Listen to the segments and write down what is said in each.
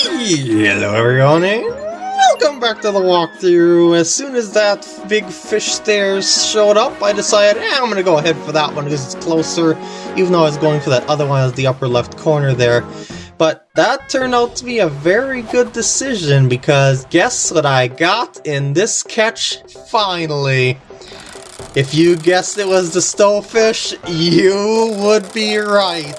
Hello everyone and welcome back to the walkthrough. As soon as that big fish stairs showed up, I decided eh, I'm gonna go ahead for that one because it's closer, even though I was going for that other one as the upper left corner there. But that turned out to be a very good decision because guess what I got in this catch finally? If you guessed it was the stowfish, you would be right.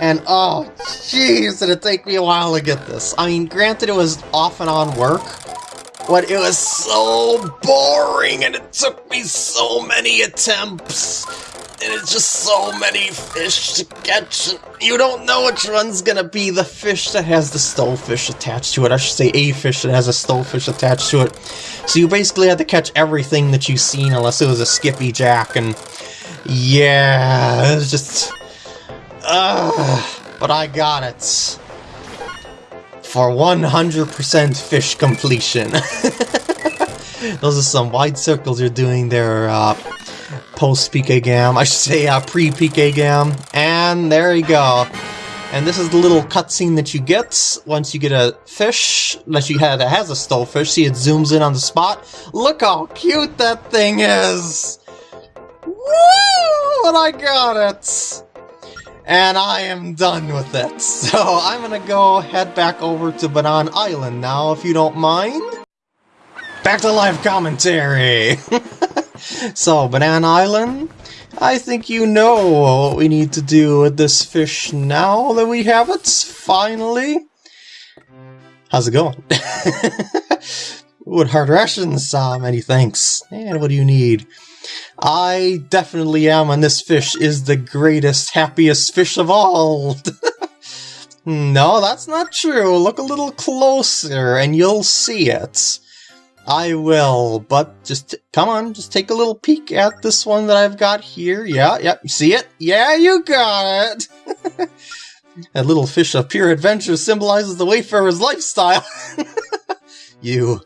And oh, jeez, did it take me a while to get this. I mean, granted it was off and on work, but it was so boring and it took me so many attempts. And it's just so many fish to catch. You don't know which one's gonna be the fish that has the stowfish attached to it. I should say a fish that has a stowfish attached to it. So you basically had to catch everything that you've seen unless it was a Skippyjack. And yeah, it was just Ugh, but I got it. For 100% fish completion. Those are some wide circles you're doing there, uh, post-PK Gam. I should say uh, pre-PK Gam. And there you go. And this is the little cutscene that you get once you get a fish that you had that has a stowfish. See, it zooms in on the spot. Look how cute that thing is! Woo! And I got it! And I am done with it. So I'm gonna go head back over to Bannan Island now, if you don't mind. Back to live commentary! so, Bannan Island, I think you know what we need to do with this fish now that we have it, finally. How's it going? Wood hard rations, uh, many thanks. And what do you need? I definitely am, and this fish is the greatest, happiest fish of all. no, that's not true. Look a little closer, and you'll see it. I will, but just come on, just take a little peek at this one that I've got here. Yeah, yep, you see it? Yeah, you got it! that little fish of pure adventure symbolizes the wayfarer's lifestyle. you,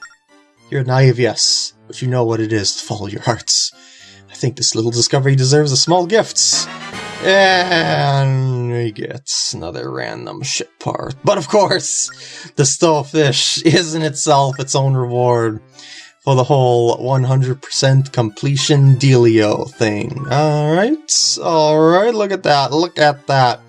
you're naive, yes, but you know what it is to follow your hearts. I think this little discovery deserves a small gift. And we get another random ship part. But of course, the stowfish is in itself its own reward for the whole 100% completion dealio thing. Alright, alright, look at that, look at that.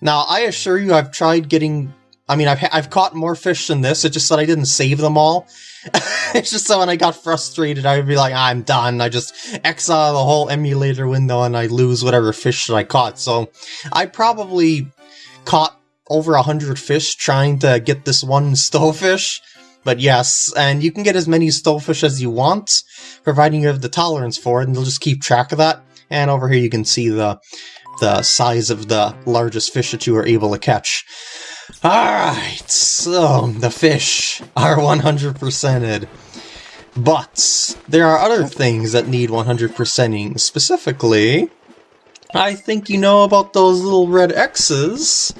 Now, I assure you I've tried getting... I mean, I've, I've caught more fish than this, it's just that I didn't save them all. it's just so when I got frustrated, I would be like, I'm done. I just exile the whole emulator window and I lose whatever fish that I caught. So I probably caught over a hundred fish trying to get this one stowfish. But yes, and you can get as many stowfish as you want, providing you have the tolerance for it, and they'll just keep track of that. And over here you can see the the size of the largest fish that you were able to catch. Alright, so the fish are 100%ed. But there are other things that need 100%ing. Specifically, I think you know about those little red X's.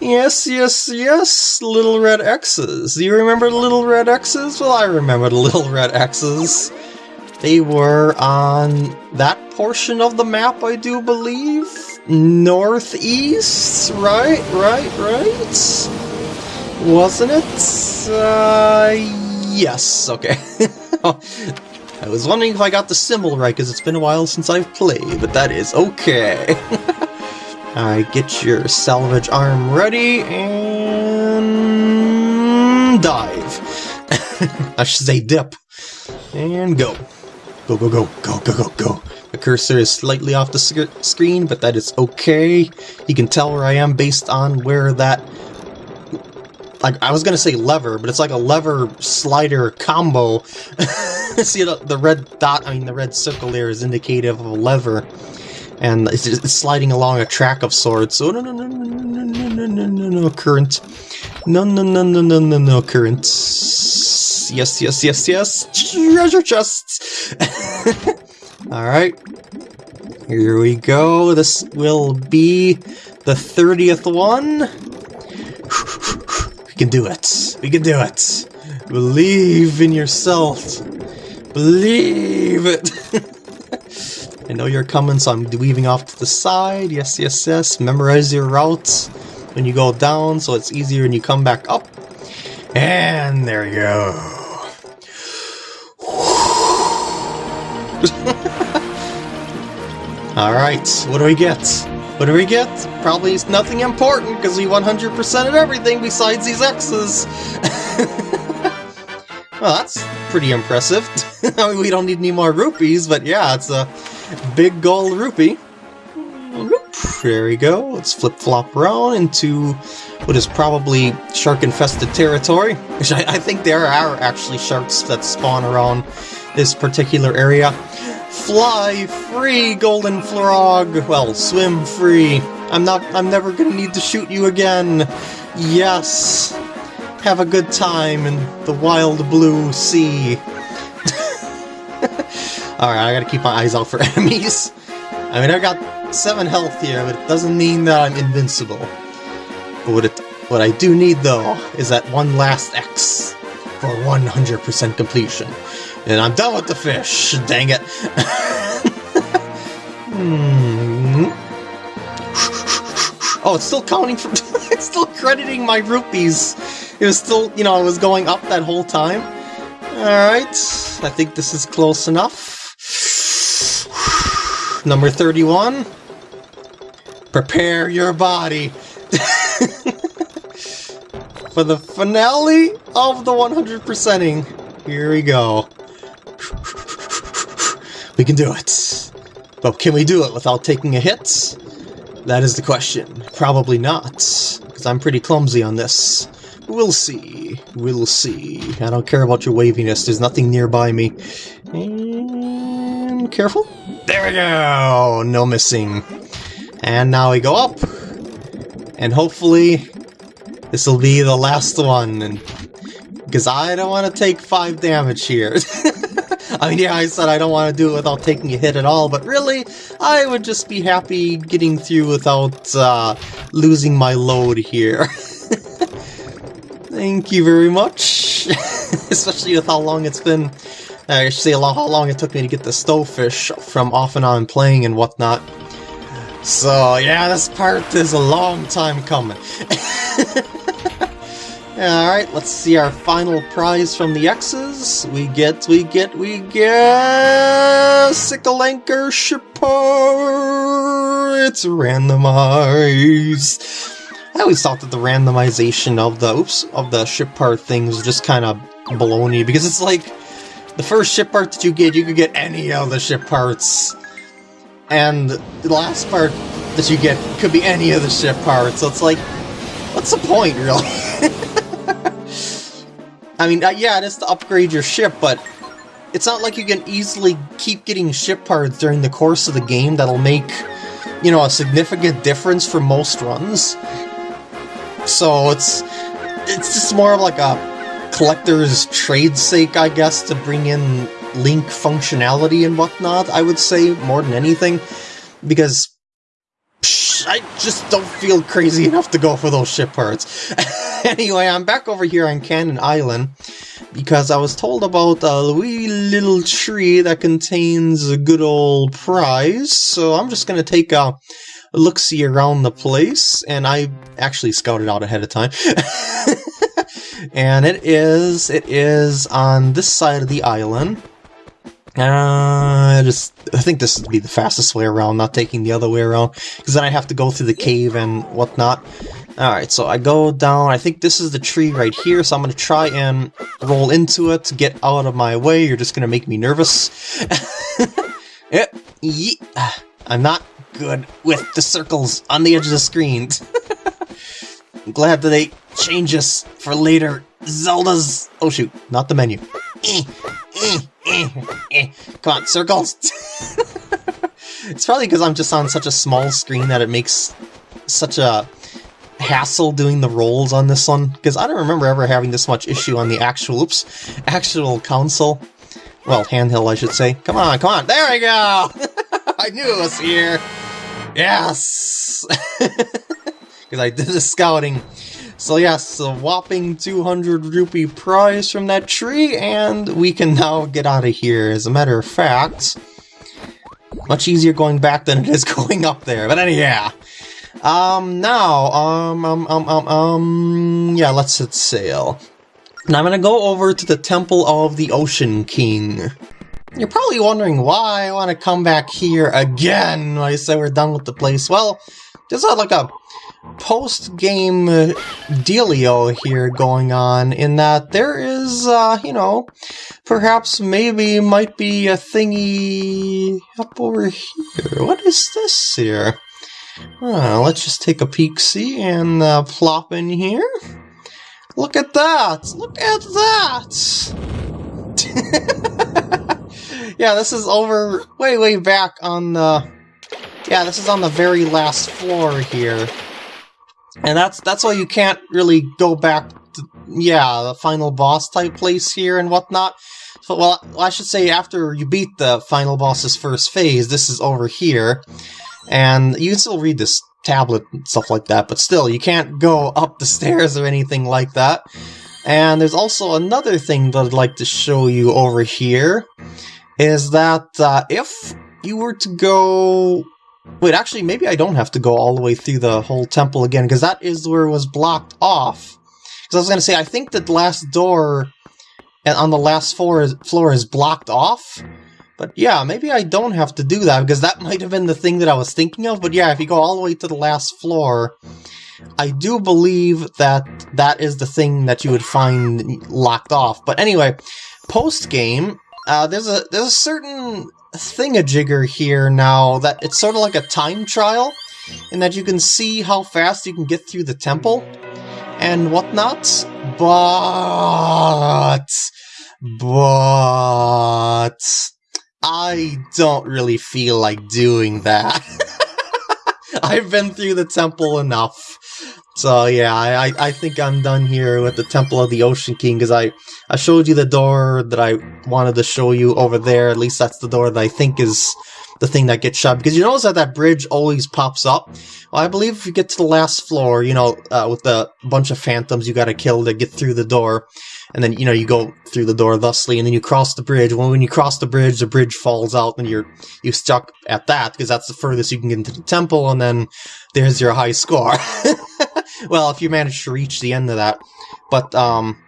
Yes, yes, yes, little red X's. Do you remember the little red X's? Well, I remember the little red X's. They were on that portion of the map, I do believe northeast, right, right, right? Wasn't it? Uh, yes, okay. I was wondering if I got the symbol right, because it's been a while since I've played, but that is okay. Alright, get your salvage arm ready, and... dive. I should say dip. And go. Go, go, go, go, go, go, go. The cursor is slightly off the sc screen, but that is okay. You can tell where I am based on where that... Like, I was gonna say lever, but it's like a lever slider combo. See, the, the red dot, I mean the red circle there is indicative of a lever. And it's, it's sliding along a track of sorts. So no, no, no, no, no, no, no, no, no, no, current. No, no, no, no, no, no, no, current. Yes, yes, yes, yes. Treasure chests. Alright. Here we go. This will be the 30th one. We can do it. We can do it. Believe in yourself. Believe it. I know you're coming, so I'm weaving off to the side. Yes, yes, yes. Memorize your routes. when you go down, so it's easier when you come back up. And there you go. Alright, what do we get? What do we get? Probably nothing important, because we 100%ed everything besides these X's. well, that's pretty impressive. we don't need any more rupees, but yeah, it's a big gold rupee. There we go. Let's flip-flop around into what is probably shark-infested territory. Which I, I think there are actually sharks that spawn around this particular area. Fly free, Golden Frog! Well, swim free. I'm not- I'm never gonna need to shoot you again. Yes! Have a good time in the wild blue sea. Alright, I gotta keep my eyes out for enemies. I mean, I've got 7 health here, but it doesn't mean that I'm invincible. But what, it, what I do need, though, is that one last X for 100% completion. And I'm done with the fish, dang it. hmm. Oh, it's still counting from... it's still crediting my rupees. It was still, you know, it was going up that whole time. Alright, I think this is close enough. Number 31. Prepare your body. For the finale of the 100%ing. Here we go. We can do it. But can we do it without taking a hit? That is the question. Probably not, because I'm pretty clumsy on this. We'll see. We'll see. I don't care about your waviness. There's nothing nearby me. And careful. There we go! No missing. And now we go up. And hopefully this will be the last one. and Because I don't want to take 5 damage here. I mean, yeah, I said I don't want to do it without taking a hit at all, but really, I would just be happy getting through without uh, losing my load here. Thank you very much, especially with how long it's been, I should say how long it took me to get the stowfish from off and on playing and whatnot. So yeah, this part is a long time coming. Alright, let's see our final prize from the X's. We get, we get, we get... Sickle Anchor Shipper! It's randomized. I always thought that the randomization of the, oops, of the ship part thing was just kind of baloney, because it's like, the first ship part that you get, you could get any of the ship parts. And the last part that you get could be any of the ship parts, so it's like, what's the point, really? I mean, uh, yeah, it is to upgrade your ship, but it's not like you can easily keep getting ship parts during the course of the game that'll make, you know, a significant difference for most runs. So it's it's just more of like a collector's trade sake, I guess, to bring in link functionality and whatnot, I would say, more than anything. Because psh, I just don't feel crazy enough to go for those ship parts. anyway, I'm back over here on Cannon Island because I was told about a wee little tree that contains a good old prize, so I'm just to take a look-see around the place, and I actually scouted out ahead of time. and it is, it is on this side of the island. I just, I think this would be the fastest way around, not taking the other way around, because then I have to go through the cave and whatnot. Alright, so I go down, I think this is the tree right here, so I'm to try and roll into it to get out of my way. You're just to make me nervous. yep, yeah. I'm not good with the circles on the edge of the screen. I'm glad that they change us for later Zelda's... Oh shoot, not the menu. Eh. Eh. Eh, eh. Come on, circles! it's probably because I'm just on such a small screen that it makes such a hassle doing the rolls on this one, because I don't remember ever having this much issue on the actual, oops, actual console. Well, handheld, I should say. Come on, come on, there we go! I knew it was here! Yes! Because I did the scouting. So yes, a whopping 200 rupee prize from that tree, and we can now get out of here. As a matter of fact, much easier going back than it is going up there. But anyhow, Um, now, um, um, um, um, um, yeah, let's set sail. Now I'm gonna go over to the Temple of the Ocean King. You're probably wondering why I want to come back here again I say we're done with the place. Well, a, like a post-game dealio here going on in that there is, uh, you know, perhaps maybe might be a thingy up over here. What is this here? Uh, let's just take a peek-see and uh, plop in here. Look at that! Look at that! yeah, this is over way, way back on the... Yeah, this is on the very last floor here. And that's that's why you can't really go back to, yeah, the final boss type place here and whatnot. So, well, I should say after you beat the final boss's first phase, this is over here. And you can still read this tablet and stuff like that, but still, you can't go up the stairs or anything like that. And there's also another thing that I'd like to show you over here, is that uh, if you were to go Wait, actually, maybe I don't have to go all the way through the whole temple again, because that is where it was blocked off. Because I was going to say, I think that the last door on the last floor is, floor is blocked off. But yeah, maybe I don't have to do that, because that might have been the thing that I was thinking of. But yeah, if you go all the way to the last floor, I do believe that that is the thing that you would find locked off. But anyway, post-game, uh, there's a there's a certain thingamajigger here now that it's sort of like a time trial in that you can see how fast you can get through the temple and whatnot, but... But... I don't really feel like doing that. I've been through the temple enough. So yeah, I, I think I'm done here with the Temple of the Ocean King, because I, I showed you the door that I wanted to show you over there, at least that's the door that I think is the thing that gets shut, because you notice that that bridge always pops up? Well, I believe if you get to the last floor, you know, uh, with the bunch of phantoms you gotta kill to get through the door, and then, you know, you go through the door thusly, and then you cross the bridge. Well, when you cross the bridge, the bridge falls out, and you're you stuck at that, because that's the furthest you can get into the temple, and then there's your high score. well, if you manage to reach the end of that. But, um,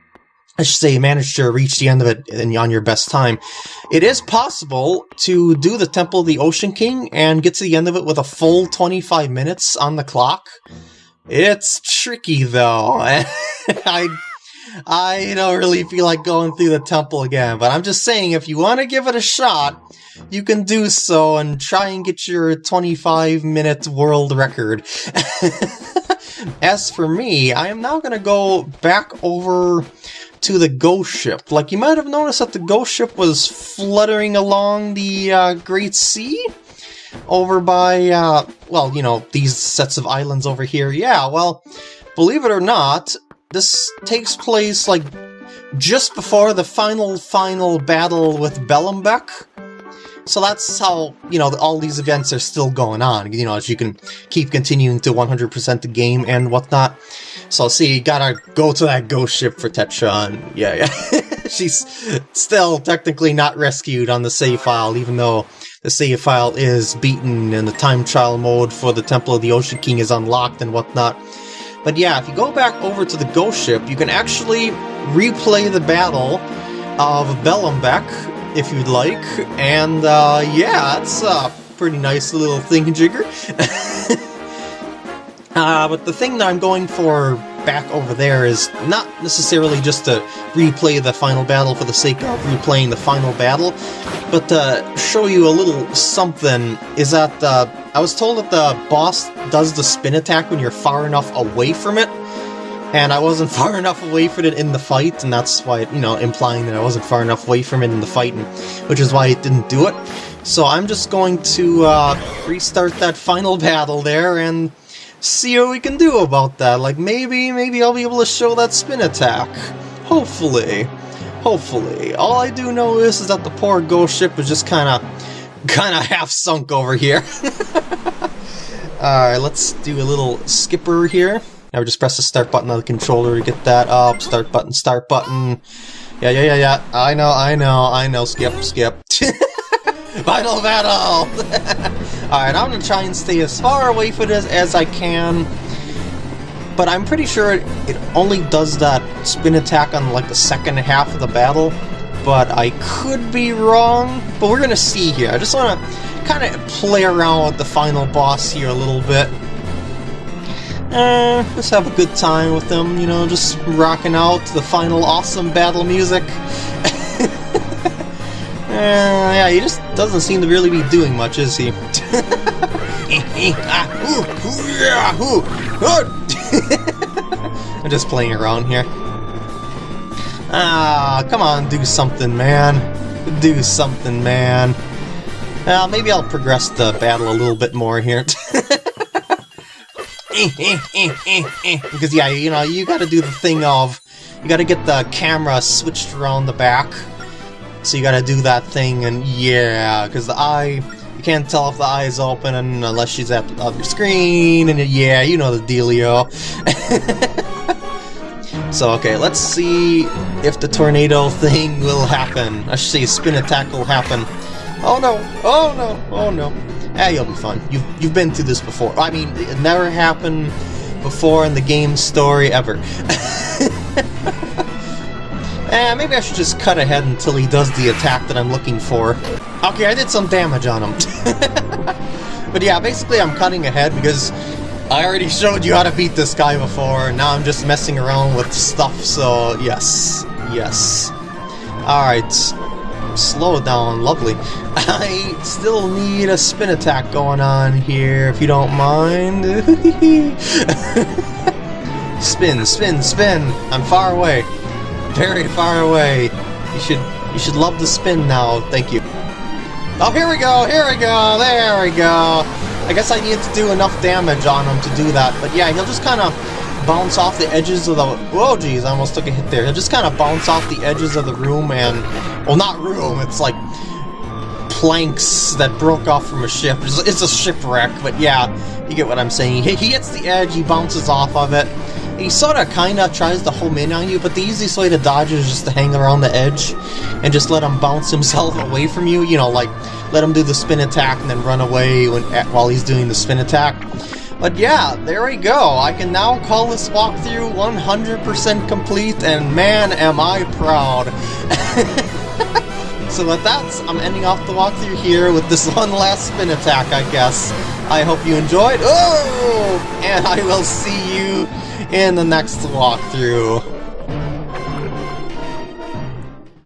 I should say manage to reach the end of it and on your best time. It is possible to do the Temple of the Ocean King and get to the end of it with a full 25 minutes on the clock. It's tricky though. I I don't really feel like going through the temple again, but I'm just saying if you want to give it a shot, you can do so and try and get your 25 minute world record. As for me, I am now going to go back over to the ghost ship. Like, you might have noticed that the ghost ship was fluttering along the uh, Great Sea over by, uh, well, you know, these sets of islands over here. Yeah, well, believe it or not, this takes place, like, just before the final, final battle with Bellumbeck. So that's how, you know, all these events are still going on, you know, as you can keep continuing to 100% the game and whatnot. So see, you gotta go to that ghost ship for Tetra, and yeah, yeah. She's still technically not rescued on the save file, even though the save file is beaten and the time trial mode for the Temple of the Ocean King is unlocked and whatnot. But yeah, if you go back over to the ghost ship, you can actually replay the battle of Bellumbeck if you'd like. And uh, yeah, that's a pretty nice little thingamajigger. uh, but the thing that I'm going for back over there is not necessarily just to replay the final battle for the sake of replaying the final battle, but to show you a little something is that uh, I was told that the boss does the spin attack when you're far enough away from it, and I wasn't far enough away from it in the fight, and that's why, you know, implying that I wasn't far enough away from it in the fight, and, which is why it didn't do it. So I'm just going to uh, restart that final battle there and see what we can do about that. Like, maybe, maybe I'll be able to show that spin attack. Hopefully. Hopefully. All I do know is, is that the poor ghost ship was just kind of, kind of half sunk over here. Alright, let's do a little skipper here. Now just press the start button on the controller to get that up. Start button, start button. Yeah, yeah, yeah, yeah. I know, I know, I know. Skip, skip. Final battle! Alright, I'm gonna try and stay as far away from this as I can. But I'm pretty sure it, it only does that spin attack on like the second half of the battle. But I could be wrong. But we're gonna see here. I just wanna kind of play around with the final boss here a little bit. Uh, just have a good time with them, you know, just rocking out the final awesome battle music. uh, yeah, he just doesn't seem to really be doing much, is he? I'm just playing around here. Ah, come on, do something, man. Do something, man. Uh, maybe I'll progress the battle a little bit more here. because yeah, you know, you gotta do the thing of, you gotta get the camera switched around the back. So you gotta do that thing, and yeah, because the eye, you can't tell if the eye is open unless she's at the other screen, and yeah, you know the dealio. so okay, let's see if the tornado thing will happen. I should say spin attack will happen. Oh no, oh no, oh no. Ah, you'll be fine. You've, you've been through this before. I mean, it never happened before in the game's story ever. eh, maybe I should just cut ahead until he does the attack that I'm looking for. Okay, I did some damage on him. but yeah, basically I'm cutting ahead because I already showed you how to beat this guy before, and now I'm just messing around with stuff, so yes. Yes. Alright, slow down, lovely. I still need a spin attack going on here, if you don't mind. spin, spin, spin! I'm far away. Very far away. You should you should love the spin now, thank you. Oh, here we go, here we go, there we go! I guess I need to do enough damage on him to do that, but yeah, he'll just kind of bounce off the edges of the... Whoa, geez, I almost took a hit there. He'll just kind of bounce off the edges of the room and... Well, not room, it's like planks that broke off from a ship. It's, a shipwreck, but yeah, you get what I'm saying. He, he hits the edge, he bounces off of it. He sort of kind of tries to home in on you, but the easiest way to dodge is just to hang around the edge and just let him bounce himself away from you. You know, like, let him do the spin attack and then run away when, while he's doing the spin attack. But yeah, there we go. I can now call this walkthrough 100% complete, and man, am I proud. so with that, I'm ending off the walkthrough here with this one last spin attack, I guess. I hope you enjoyed. Oh! And I will see you in the next walkthrough.